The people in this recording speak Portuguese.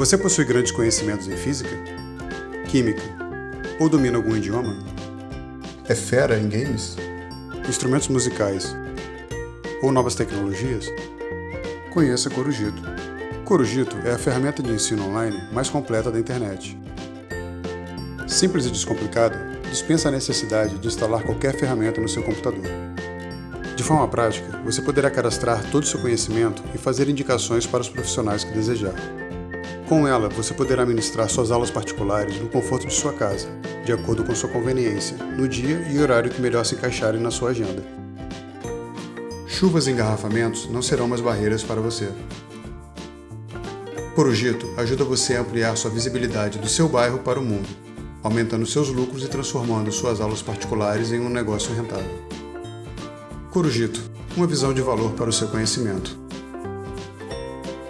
Você possui grandes conhecimentos em física, química ou domina algum idioma? É fera em games? Instrumentos musicais ou novas tecnologias? Conheça Corujito. Corujito é a ferramenta de ensino online mais completa da internet. Simples e descomplicada, dispensa a necessidade de instalar qualquer ferramenta no seu computador. De forma prática, você poderá cadastrar todo o seu conhecimento e fazer indicações para os profissionais que desejar. Com ela, você poderá ministrar suas aulas particulares no conforto de sua casa, de acordo com sua conveniência, no dia e horário que melhor se encaixarem na sua agenda. Chuvas e engarrafamentos não serão mais barreiras para você. Corujito ajuda você a ampliar sua visibilidade do seu bairro para o mundo, aumentando seus lucros e transformando suas aulas particulares em um negócio rentável. Corujito, uma visão de valor para o seu conhecimento.